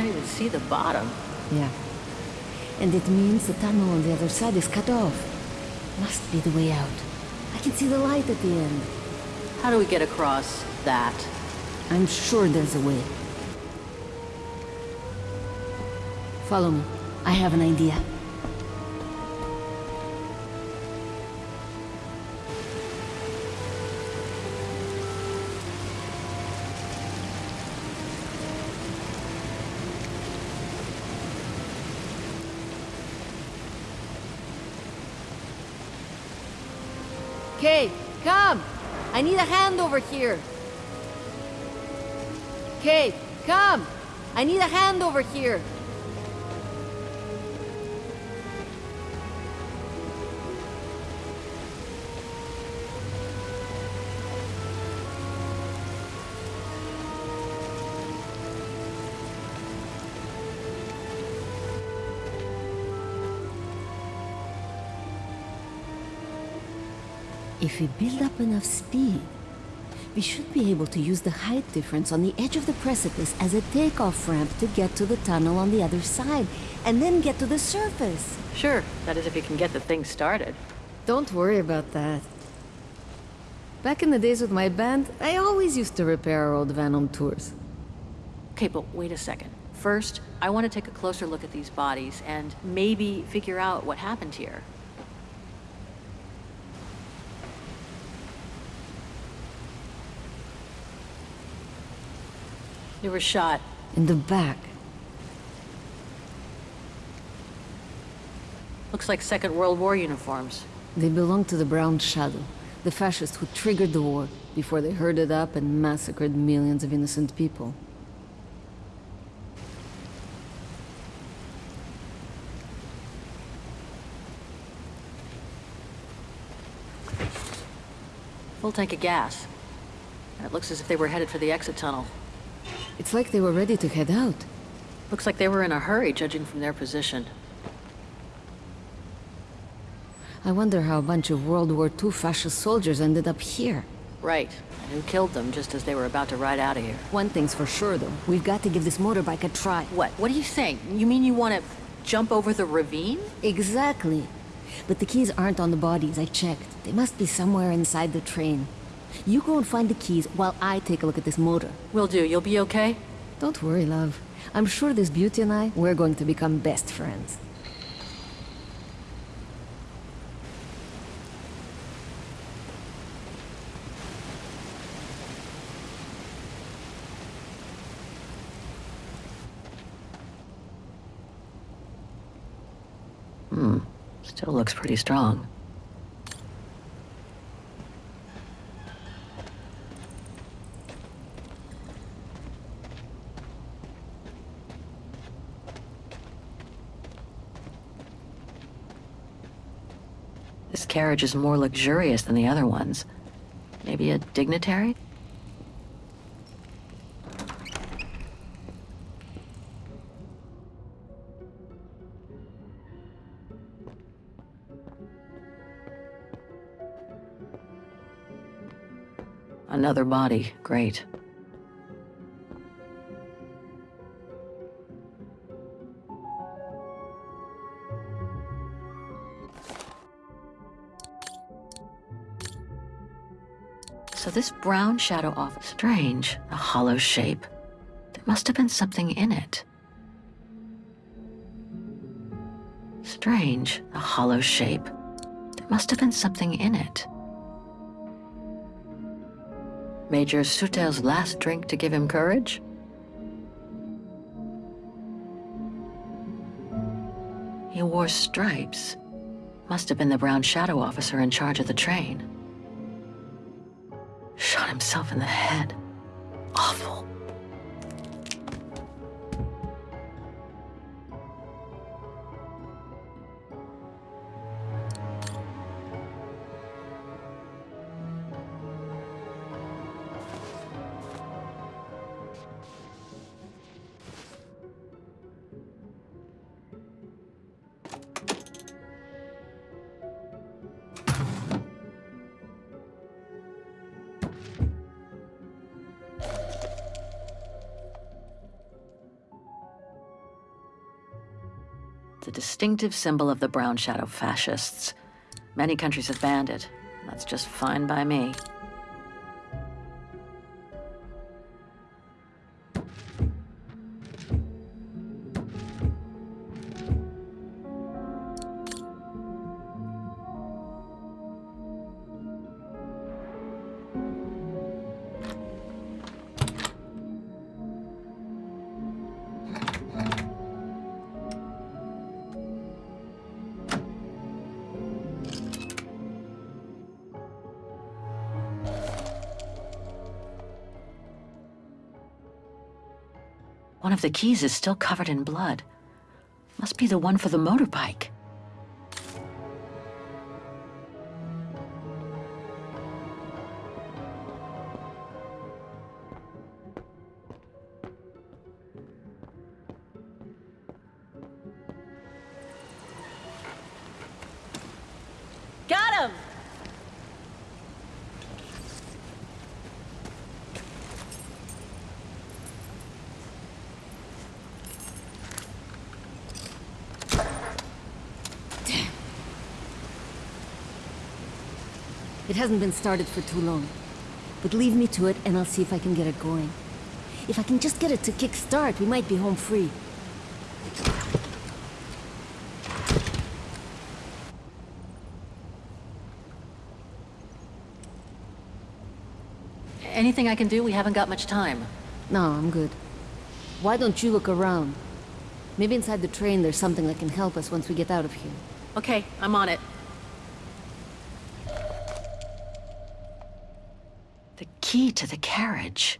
can't even see the bottom. Yeah. And it means the tunnel on the other side is cut off. Must be the way out. I can see the light at the end. How do we get across that? I'm sure there's a way. Follow me. I have an idea. Kay, come! I need a hand over here. Kay, come! I need a hand over here. If we build up enough speed, we should be able to use the height difference on the edge of the precipice as a takeoff ramp to get to the tunnel on the other side, and then get to the surface. Sure, that is if you can get the thing started. Don't worry about that. Back in the days with my band, I always used to repair our old van on tours. Okay, but wait a second. First, I want to take a closer look at these bodies and maybe figure out what happened here. They were shot. In the back. Looks like Second World War uniforms. They belong to the Brown Shadow, the fascists who triggered the war before they herded up and massacred millions of innocent people. Full tank of gas. And it looks as if they were headed for the exit tunnel. It's like they were ready to head out. Looks like they were in a hurry, judging from their position. I wonder how a bunch of World War II fascist soldiers ended up here. Right. And who killed them just as they were about to ride out of here? One thing's for sure, though. We've got to give this motorbike a try. What? What are you saying? You mean you want to jump over the ravine? Exactly. But the keys aren't on the bodies, I checked. They must be somewhere inside the train. You go and find the keys while I take a look at this motor. Will do. You'll be okay? Don't worry, love. I'm sure this beauty and I, we're going to become best friends. Hmm. Still looks pretty strong. Carriage is more luxurious than the other ones. Maybe a dignitary? Another body. Great. This brown shadow off strange, a hollow shape. There must have been something in it. Strange, a hollow shape. There must have been something in it. Major Sutel's last drink to give him courage? He wore stripes. Must have been the brown shadow officer in charge of the train. Himself in the head. Awful. A distinctive symbol of the Brown Shadow fascists. Many countries have banned it. That's just fine by me. One of the keys is still covered in blood. Must be the one for the motorbike. It hasn't been started for too long. But leave me to it and I'll see if I can get it going. If I can just get it to kick start, we might be home free. Anything I can do? We haven't got much time. No, I'm good. Why don't you look around? Maybe inside the train there's something that can help us once we get out of here. Okay, I'm on it. Key to the carriage.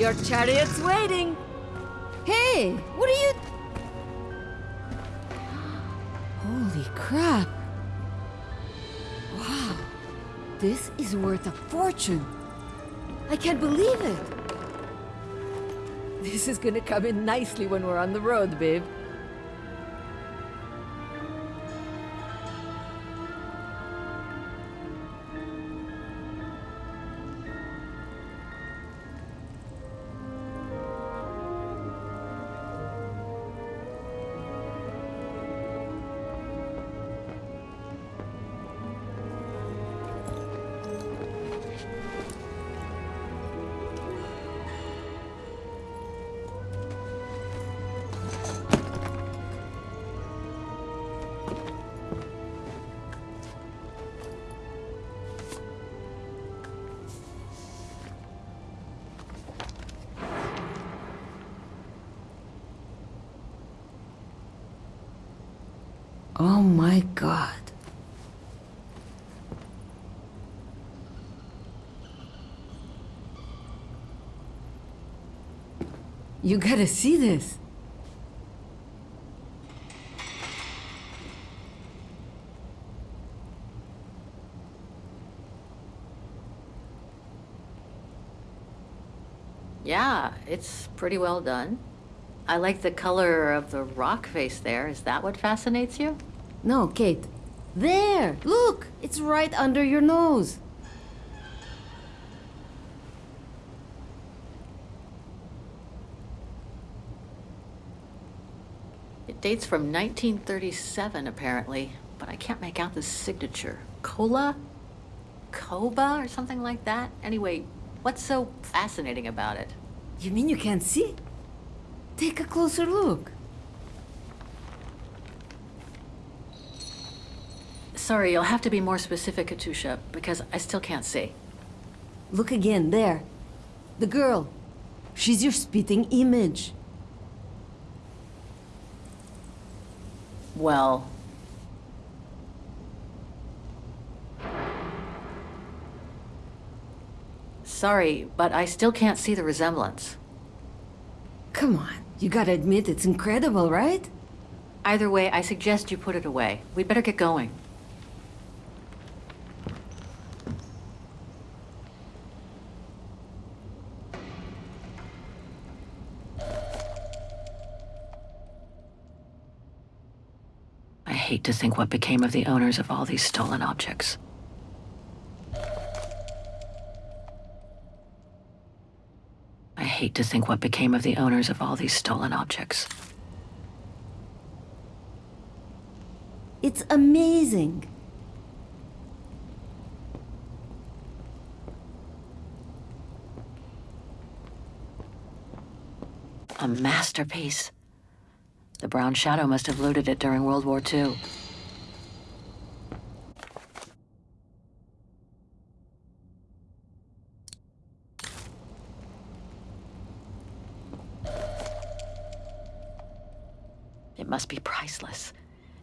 Your chariot's waiting! Hey! What are you... Holy crap! Wow! This is worth a fortune! I can't believe it! This is gonna come in nicely when we're on the road, babe. Oh my god. You gotta see this. Yeah, it's pretty well done. I like the color of the rock face there. Is that what fascinates you? No, Kate. There! Look! It's right under your nose. It Date's from 1937, apparently, but I can't make out the signature. Cola? Koba or something like that? Anyway, what's so fascinating about it? You mean you can't see? Take a closer look. Sorry, you'll have to be more specific, Katusha, because I still can't see. Look again, there. The girl. She's your spitting image. Well... Sorry, but I still can't see the resemblance. Come on, you gotta admit it's incredible, right? Either way, I suggest you put it away. We'd better get going. Hate to think what became of the owners of all these stolen objects. I hate to think what became of the owners of all these stolen objects. It's amazing. A masterpiece. The Brown Shadow must have looted it during World War II. It must be priceless.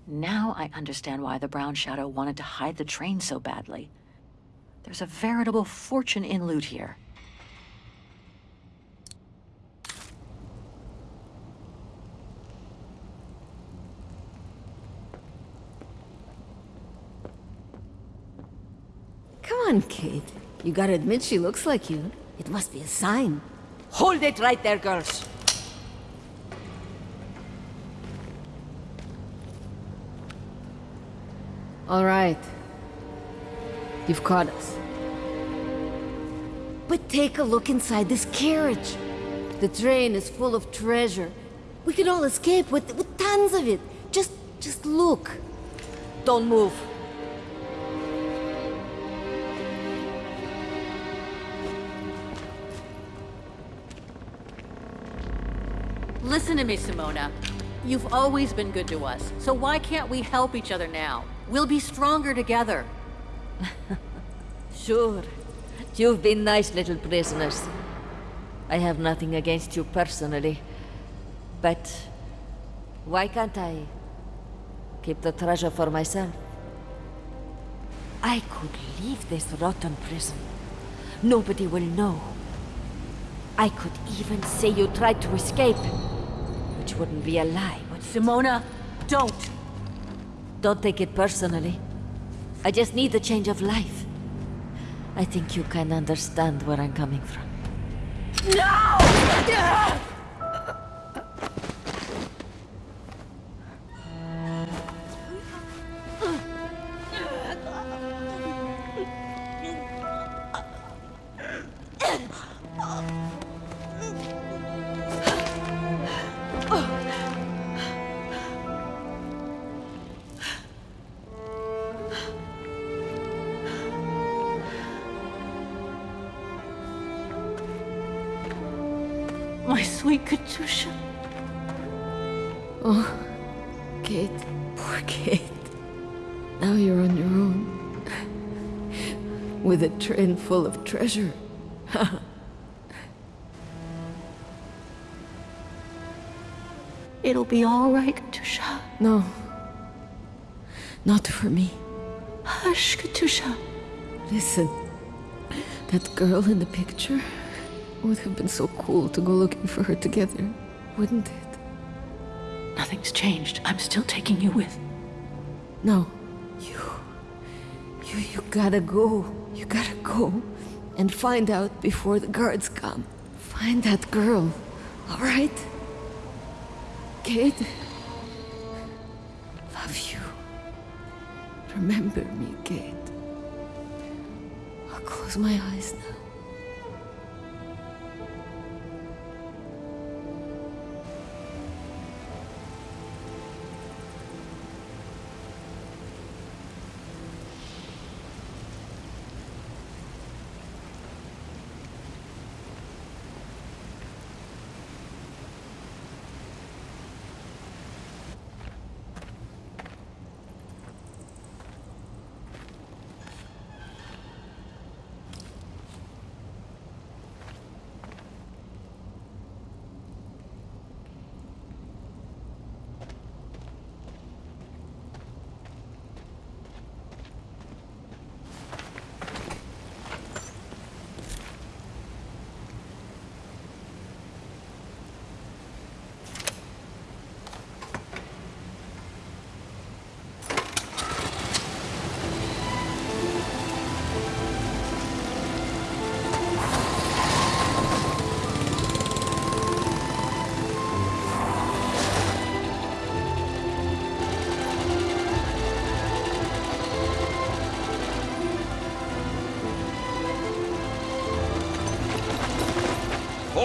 Now I understand why the Brown Shadow wanted to hide the train so badly. There's a veritable fortune in loot here. On, Kate. You gotta admit she looks like you. It must be a sign. Hold it right there, girls. All right. You've caught us. But take a look inside this carriage. The train is full of treasure. We can all escape with, with tons of it. Just, just look. Don't move. Listen to me, Simona. You've always been good to us, so why can't we help each other now? We'll be stronger together. Sure. You've been nice little prisoners. I have nothing against you personally. But why can't I keep the treasure for myself? I could leave this rotten prison. Nobody will know. I could even say you tried to escape, wouldn't be a lie, but... Simona, don't! Don't take it personally. I just need a change of life. I think you can understand where I'm coming from. My sweet Oh, Kate, poor Kate. Now you're on your own. With a train full of treasure. It'll be all right, Katusha. No. Not for me. Hush, Katusha. Listen. That girl in the picture would have been so cool to go looking for her together, wouldn't it? Nothing's changed. I'm still taking you with. No. You. You, you gotta go. You gotta go. And find out before the guards come. Find that girl. Alright? Kate? Love you. Remember me, Kate. I'll close my eyes now.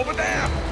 Over there!